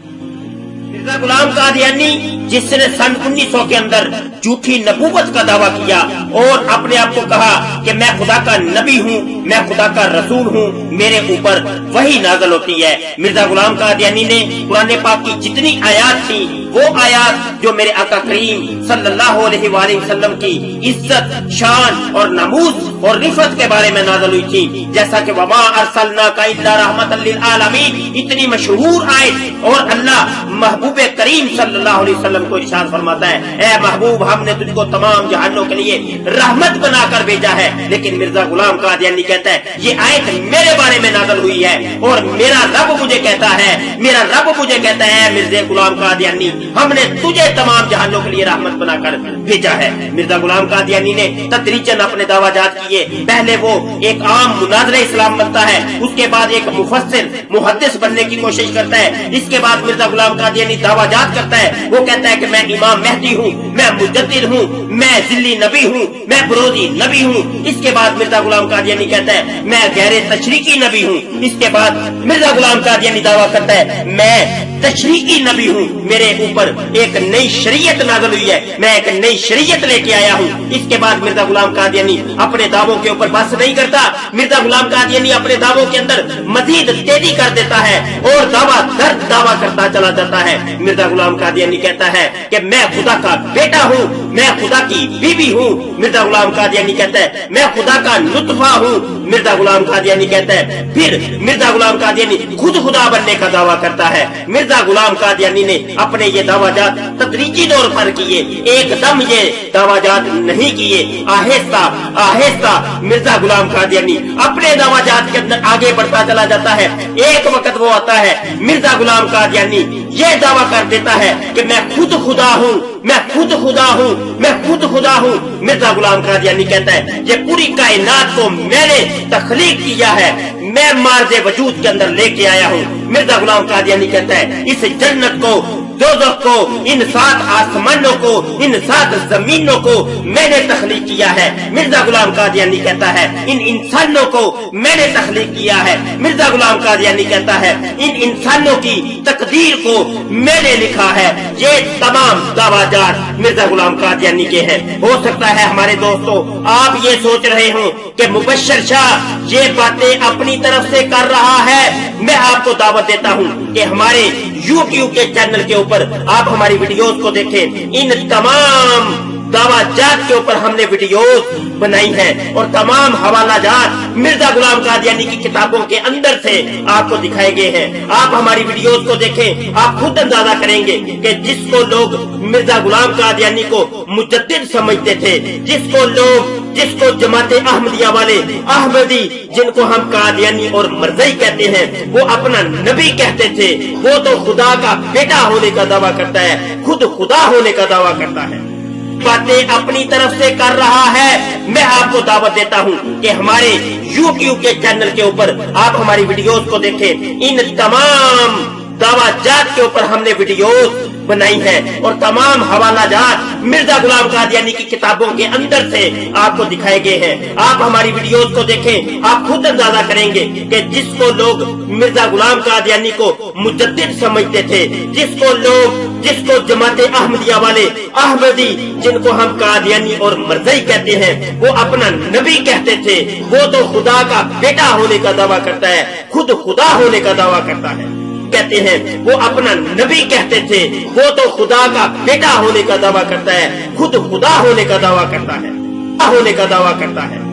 Thank you. Mirza Ghulam Qadiani جس نے سن انیس سو کے اندر جھوٹھی نبوت کا دعویٰ کیا اور اپنے آپ کو کہا کہ میں خدا کا نبی ہوں، میں خدا کا رسول ہوں، میرے اوپر وہی نازل ہوتی ہے۔ مرزا غلام قادیانی نے قرآن پاک کی جتنی آیات تھی وہ آیات جو میرے آقا کریم صلی اللہ علیہ وآلہ وسلم کی عزت، شان اور نموز اور رفت کے بارے میں نازل ہوئی تھی۔ جیسا کہ وما ارسلنا کا الا رحمت للعالمین، اتنی مشہور آیت اور اللہ محبوب کریم صلی اللہ علیہ وسلم کو ارشاد فرماتا ہے۔ اے محبوب، ہم نے تجھ کو تمام جہانوں کے لیے رحمت بنا کر بھیجا ہے، لیکن مرزا غلام قادیانی کہتا ہے، یہ آیت میرے بارے میں نازل ہوئی ہے اور میرا رب مجھے کہتا ہے، میرا رب مجھے کہتا ہے، مرزا غلام قادیانی، ہم نے تجھے تمام جہانوں کے لیے رحمت بنا کر بھیجا ہے۔ مرزا غلام قادیانی نے تدریجن اپنے دعویٰ جات کیے۔ پہلے وہ ایک عام مناظر اسلام بنتا ہے، اس کے بعد ایک مفسر، محدث بننے کی کوشش کرتا ہے۔ اس کے بعد مرزا غلام قادیانی دعویٰ جات کرتا ہے۔ وہ کہتا ہے کہ میں امام مہدی ہوں، میں مجدد ہوں، میں ذلی نبی ہوں، میں برودی نبی ہوں۔ اس کے بعد مرزا غلام قادیانی کہتا ہے، میں غیر تشریقی نبی ہوں۔ اس کے بعد مرزا غلام قادیانی دعویٰ کرتا ہے، میں تشریقی نبی ہوں۔ میرے اوپر ایک نئی شریعت نازل ہوئی ہے۔ میں ایک نئی شریعت لے کے آیا ہوں۔ اس کے بعد مرزا غلام قادیانی اپنے دعووں کے اوپر بس نہیں کرتا۔ مرزا غلام قادیانی اپنے دعووں کے اندر مزید تیزی کر دیتا ہے اور دعویٰ درد دعویٰ کرتا چلا جاتا ہے۔ مرزا غلام قادیانی کہتا ہے کہ میں خدا کا بیٹا ہوں، میں خدا کی بیوی ہوں۔ مرزا غلام قادیانی کہتا ہے، میں خدا کا نطفہ ہوں۔ مرزا غلام قادیانی کہتا ہے، پھر مرزا غلام قادیانی خود خدا بننے کا دعویٰ کرتا ہے۔ مرزا غلام قادیانی نے اپنے یہ دعویٰ جات تدریجی طور پر کیے، ایک دم یہ دعویٰ جات نہیں کیے۔ آہستہ آہستہ مرزا غلام قادیانی اپنے دعویٰ جات کے اندر آگے بڑھتا چلا جاتا ہے۔ ایک وقت وہ آتا ہے، مرزا غلام قادیانی یہ دعویٰ کر دیتا ہے کہ میں خود خدا ہوں میں خود خدا ہوں، میں خود خدا ہوں، مرزا غلام قادیانی کہتا ہے، یہ پوری کائنات کو میں نے تخلیق کیا ہے، میں مارز وجود کے اندر لے کے آیا ہوں۔ مرزا غلام قادیانی کہتا ہے، اس جنت کو، دوزخ کو، ان سات آسمانوں کو، ان سات زمینوں کو میں نے تخلیق کیا ہے۔ مرزا غلام قادیانی کہتا ہے، ان انسانوں کو میں نے تخلیق کیا ہے۔ مرزا غلام قادیانی کہتا ہے، ان انسانوں کی تقدیر کو میں نے لکھا ہے۔ یہ تمام دعویٰ جات مرزا غلام قادیانی کے ہیں۔ ہو سکتا ہے ہمارے دوستو، آپ یہ سوچ رہے ہوں کہ مبشر شاہ یہ باتیں اپنی طرف سے کر رہا ہے۔ میں آپ کو دعوت دیتا ہوں کہ ہمارے یوٹیوب کے چینل کے اوپر آپ ہماری ویڈیوز کو دیکھیں۔ ان تمام دعویٰ جات کے اوپر ہم نے ویڈیوز بنائی ہیں اور تمام حوالہ جات مرزا غلام قادیانی کی کتابوں کے اندر سے آپ کو دکھائے گئے ہیں۔ آپ ہماری ویڈیوز کو دیکھیں، آپ خود اندازہ کریں گے کہ جس کو لوگ مرزا غلام قادیانی کو مجدد سمجھتے تھے، جس کو لوگ، جس کو جماعت احمدیہ والے احمدی جن کو ہم قادیانی اور مرزئی کہتے ہیں، وہ اپنا نبی کہتے تھے۔ وہ تو خدا کا بیٹا ہونے کا دعویٰ کرتا ہے، خود خدا ہونے کا دعویٰ کرتا ہے۔ باتیں اپنی طرف سے کر رہا ہے۔ میں آپ کو دعوت دیتا ہوں کہ ہمارے یوٹیوب کے چینل کے اوپر آپ ہماری ویڈیوز کو دیکھیں۔ ان تمام دعویٰ جات کے اوپر ہم نے ویڈیوز بنائی ہے اور تمام حوالہ جات مرزا غلام قادیانی کی کتابوں کے اندر سے آپ کو دکھائے گئے ہیں۔ آپ ہماری ویڈیوز کو دیکھیں، آپ خود اندازہ کریں گے کہ جس کو لوگ مرزا غلام قادیانی کو مجدد سمجھتے تھے، جس کو لوگ، جس کو جماعت احمدیہ والے احمدی، جن کو ہم قادیانی اور مرزئی کہتے ہیں، وہ اپنا نبی کہتے تھے۔ وہ تو خدا کا بیٹا ہونے کا دعویٰ کرتا ہے، خود خدا ہونے کا دعویٰ کرتا ہے۔ کہتے ہیں۔ وہ اپنا نبی کہتے تھے۔ وہ تو خدا کا بیٹا ہونے کا دعویٰ کرتا ہے۔ خود خدا ہونے کا دعویٰ کرتا ہے۔ ہونے کا دعویٰ کرتا ہے۔